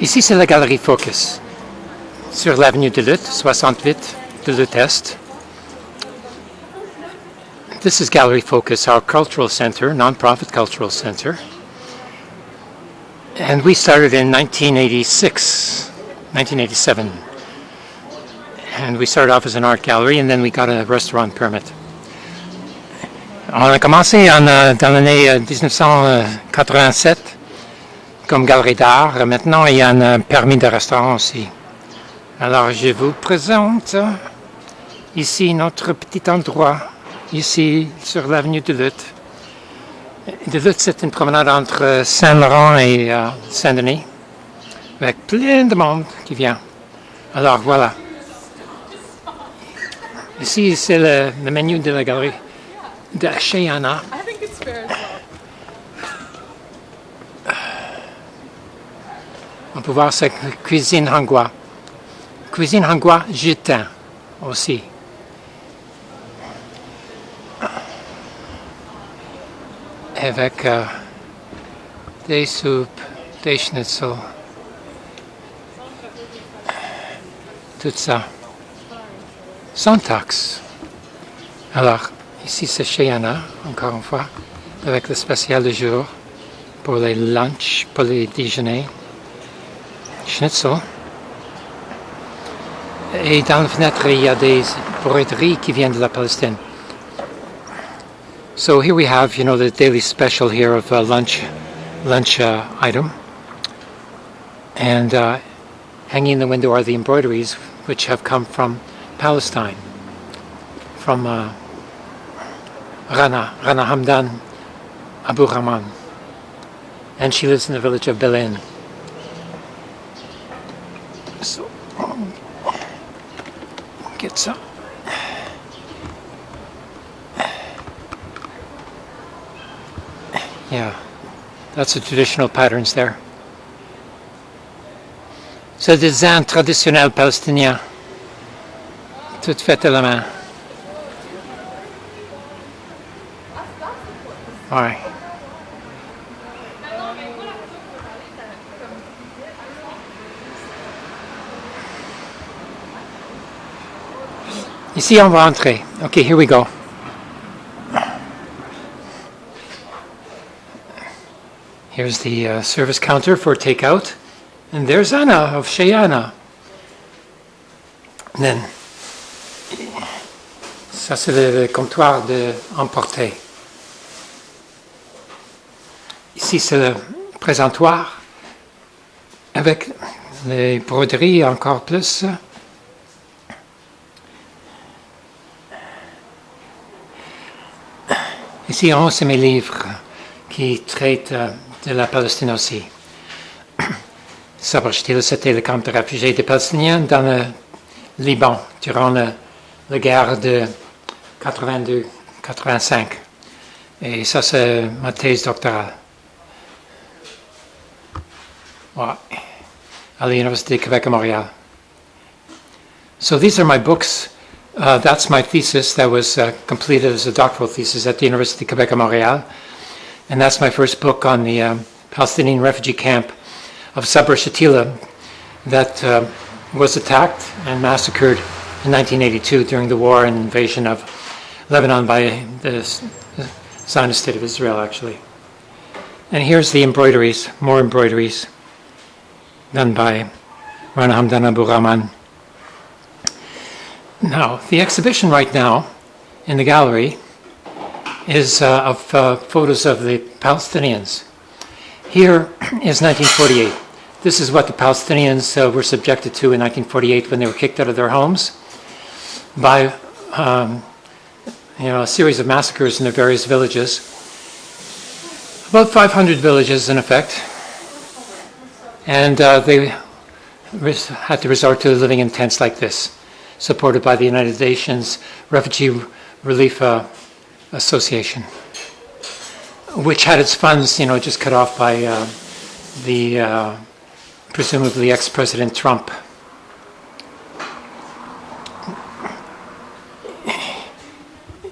Ici, c'est la galerie Focus, sur l'avenue de Lutte, 68 de Lutte Est. This is Gallery Focus, our cultural center, non-profit cultural center. And we started in 1986, 1987. And we started off as an art gallery and then we got a restaurant permit. On a commencé en, euh, dans l'année 1987 comme galerie d'art. Maintenant, il y a un permis de restaurant aussi. Alors, je vous présente ici notre petit endroit, ici sur l'avenue de Lutte. De Lutte, c'est une promenade entre Saint-Laurent et euh, Saint-Denis, avec plein de monde qui vient. Alors, voilà. Ici, c'est le, le menu de la galerie de chez Anna. I think it's fair as well. Peut voir cette cuisine hangua. Cuisine hangua jutin aussi. Avec euh, des soupes, des schnitzel, tout ça. Sans taxe. Alors, ici c'est chez Anna, encore une fois, avec le spécial du jour pour les lunchs, pour les déjeuners schnitzel. Et dans fenêtre, il y a des qui viennent de la Palestine. So here we have, you know, the daily special here of uh, lunch, lunch uh, item. And uh, hanging in the window are the embroideries, which have come from Palestine, from uh, Rana, Rana Hamdan Abu Rahman. And she lives in the village of Bil'in. So, um, get some. Yeah, that's the traditional patterns there. C'est des designs traditionnels palestiniens, tout fait à la main. Ouais. Ici, on va entrer. Okay, here we go. Here's the uh, service counter for takeout. And there's Anna of Shayana. And then, ça c'est le, le comptoir de emporter. Ici c'est le présentoir avec les broderies encore plus. C'est mes livres qui traitent de la Palestine aussi. Sabr Shtila, c'était le camp de réfugiés des Palestiniens dans le Liban durant le- la guerre de 82-85. Et ça, c'est ma thèse doctorale. Ouais. À l'Université de Québec à Montréal. So these are my books. Uh, that's my thesis that was uh, completed as a doctoral thesis at the University of Quebec at Montréal. And that's my first book on the um, Palestinian refugee camp of Sabra Shatila that uh, was attacked and massacred in 1982 during the war and invasion of Lebanon by the Zionist State of Israel, actually. And here's the embroideries, more embroideries done by Rana Hamdan Abu Rahman. Now, the exhibition right now in the gallery is uh, of uh, photos of the Palestinians. Here is 1948. This is what the Palestinians uh, were subjected to in 1948 when they were kicked out of their homes by um, you know, a series of massacres in their various villages. About 500 villages, in effect. And uh, they had to resort to living in tents like this, supported by the United Nations Refugee Relief uh, Association, which had its funds, you know, just cut off by uh, the uh, presumably ex-President Trump.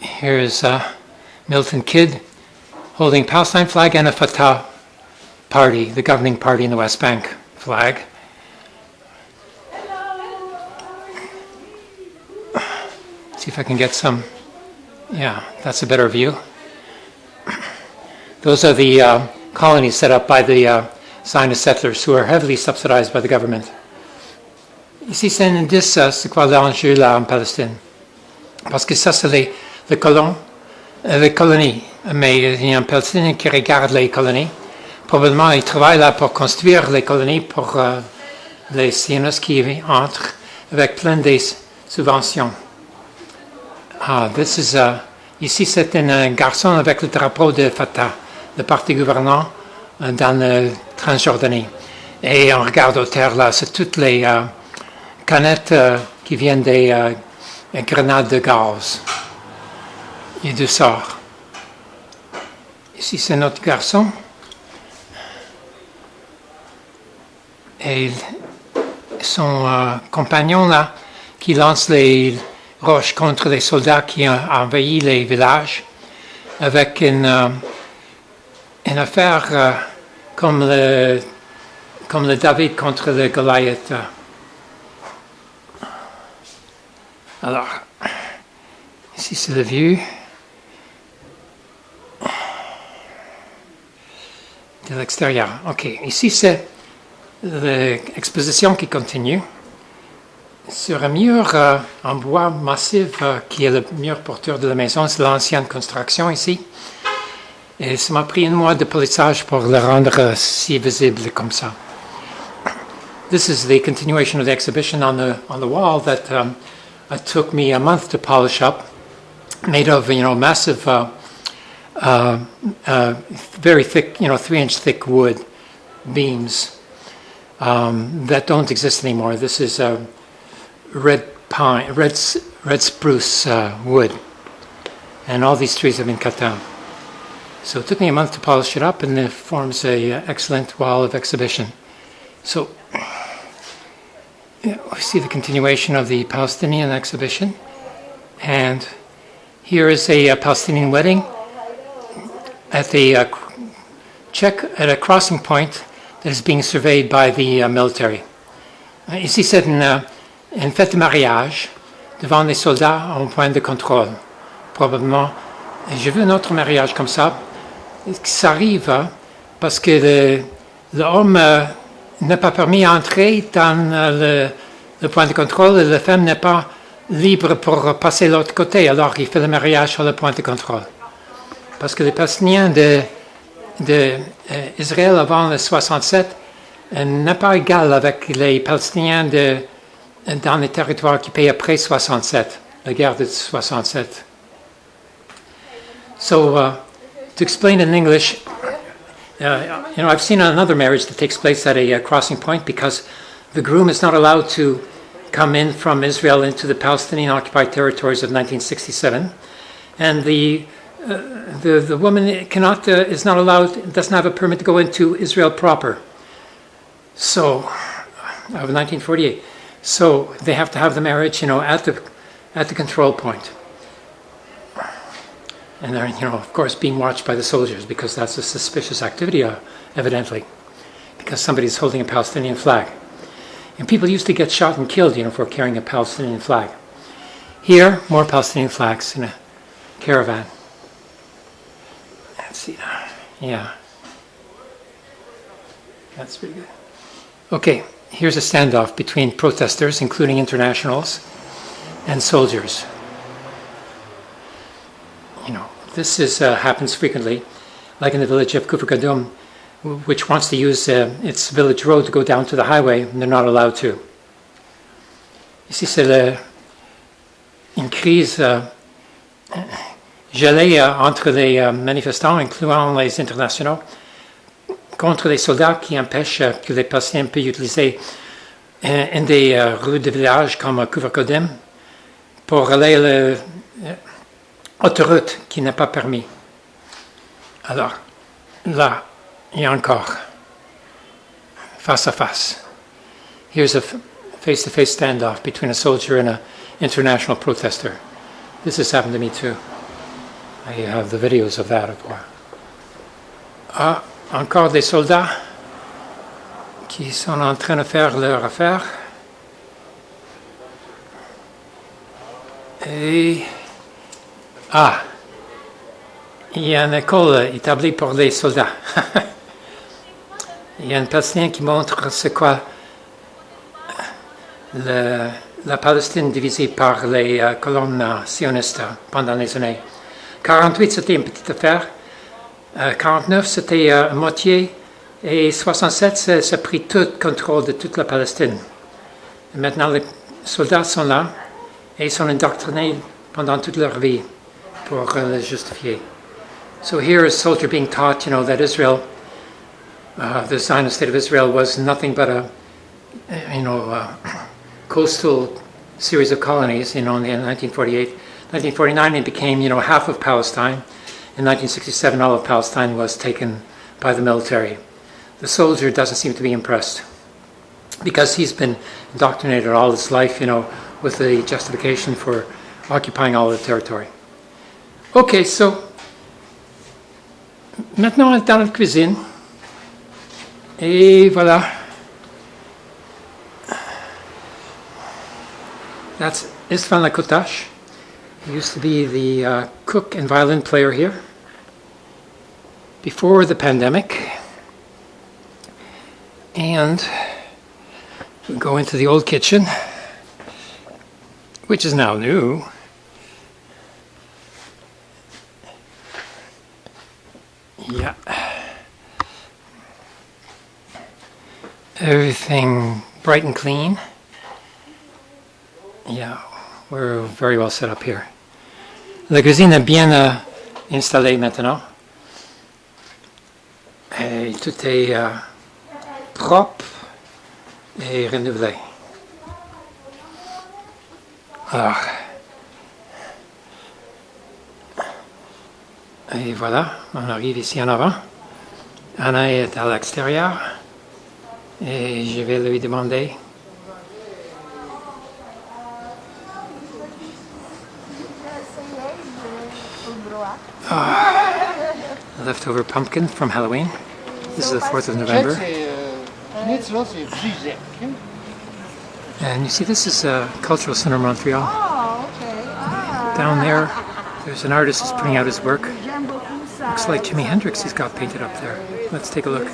Here's uh, Milton Kidd holding Palestine flag and a Fatah party, the governing party in the West Bank flag. See if I can get some. Yeah, that's a better view. Those are the uh, colonies set up by the uh, Zionist settlers who are heavily subsidized by the government. Ici, c'est un indice, euh, c'est quoi l'enjeu là en Palestine? Parce que ça, c'est les, les colons, euh, les colonies. Mais il y a un Palestinien qui regarde les colonies. Probablement, il travaille là pour construire les colonies pour euh, les sionistes qui entrent avec plein de subventions. Ah, this is, ici, c'est un garçon avec le drapeau de Fatah, le parti gouvernant euh, dans la Transjordanie. Et on regarde au terre là, c'est toutes les euh, canettes euh, qui viennent des grenades de gaz et de sort. Ici, c'est notre garçon. Et son compagnon là, qui lance les roches contre les soldats qui ont envahi les villages avec une, euh, une affaire euh, comme, le, comme le David contre le Goliath. Alors, ici c'est la vue de l'extérieur. OK, ici c'est l'exposition qui continue. Sur un mur euh, en bois massif euh, qui est le mur porteur de la maison, c'est l'ancienne construction ici. Et ça m'a pris un mois de polissage pour le rendre euh, si visible comme ça. This is the continuation of the exhibition on the on the wall that um, it took me a month to polish up, made of you know massive, uh, uh, uh, very thick, you know, three-inch thick wood beams um, that don't exist anymore. This is red pine, red red spruce uh, wood, and all these trees have been cut down. So it took me a month to polish it up, and it forms a uh, excellent wall of exhibition. So yeah, we see the continuation of the Palestinian exhibition, and here is a, uh Palestinian wedding at the uh, check at a crossing point that is being surveyed by the uh, military. Uh, Ici, c'est une, euh, une fête de mariage devant les soldats en point de contrôle. Probablement, j'ai vu un autre mariage comme ça. Ça arrive hein, parce que l'homme euh, n'est pas permis d'entrer dans euh, le, point de contrôle et la femme n'est pas libre pour passer l'autre côté. Alors, il fait le mariage sur le point de contrôle. Parce que les Palestiniens de, de, euh, avant le 67 euh, n'est pas égal avec les Palestiniens de, dans les territoires occupés après 67, la guerre de 67. So, uh, to explain in English, uh, you know, I've seen another marriage that takes place at a uh, crossing point because the groom is not allowed to come in from Israel into the Palestinian occupied territories of 1967, and the uh, the, the woman cannot uh, is not allowed doesn't have a permit to go into Israel proper. So, of 1948. So they have to have the marriage, you know, at the at the control point. And they're, you know, of course, being watched by the soldiers because that's a suspicious activity, uh, evidently, because somebody's holding a Palestinian flag. And people used to get shot and killed, you know, for carrying a Palestinian flag. Here, more Palestinian flags in a caravan. Let's see. Yeah. That's pretty good. Okay, here's a standoff between protesters, including internationals, and soldiers. You know, this is, uh, happens frequently, like in the village of Kufr Kadum, which wants to use uh, its village road to go down to the highway, and they're not allowed to. Ici, c'est le- une crise entre les euh, manifestants, incluant les internationaux, contre les soldats qui empêchent euh, que les patients puissent utiliser euh, une des euh, rues de village comme Kadum pour aller le, autoroute qui n'est pas permis. Alors, là, il y a encore face à face. Here's a face to face standoff between a soldier and an international protester. This has happened to me too. I have the videos of that. of- Ah, encore des soldats qui sont en train de faire leur affaire. Et... Ah! Il y a une école établie pour les soldats. Il y a un Palestinien qui montre c'est quoi la Palestine divisée par les euh, colonnes sionistes pendant les années. 48, c'était une petite affaire. Euh, 49, c'était euh, moitié. Et 67, ça, a pris tout le contrôle de toute la Palestine. Et maintenant, les soldats sont là et ils sont indoctrinés pendant toute leur vie pour euh, le justifier. So here is soldier being taught, you know, that Israel, uh, the Zionist state of Israel, was nothing but a, you know, uh, coastal series of colonies. You know, in 1948, 1949, it became, you know, half of Palestine. In 1967, all of Palestine was taken by the military. The soldier doesn't seem to be impressed because he's been indoctrinated all his life, you know, with the justification for occupying all the territory. Okay, so Maintenant, on est dans la cuisine. Et voilà. That's Istvan Lakotash. He used to be the uh, cook and violin player here before the pandemic. And we go into the old kitchen, which is now new. Yeah. Everything bright and clean. Yeah, we're very well set up here. La cuisine est bien euh, installée maintenant. Tout est euh, propre et renouvelé. Alors, Et voilà, on arrive ici en avant. Anna est à l'extérieur. Et je vais lui demander. Leftover pumpkin from Halloween. This is the 4th of November. And you see, this is a cultural center of Montreal. Down there, there's an artist who's putting out his work. Looks like Jimi Hendrix he's got painted up there. Let's take a look.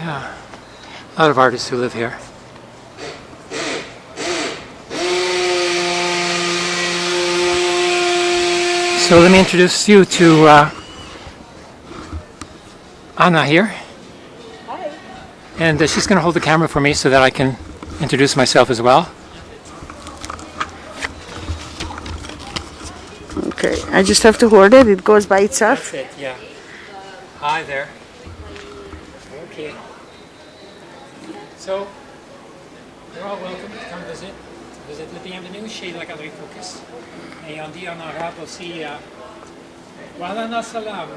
Ah. Yeah, a lot of artists who live here. So let me introduce you to uh, Anna here. Hi. And uh, she's going to hold the camera for me so that I can introduce myself as well. Okay, I just have to hold it. It goes by itself. it, yeah. Hi there. Okay. So, you're all welcome to come visit. Visit le bienvenue chez la Galerie Focus. Et on dit en arabe aussi, Walana salam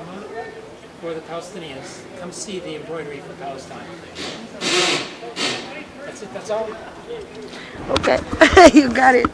for the uh, Palestinians. Come see the embroidery for Palestine. That's it, that's all. Okay, you got it.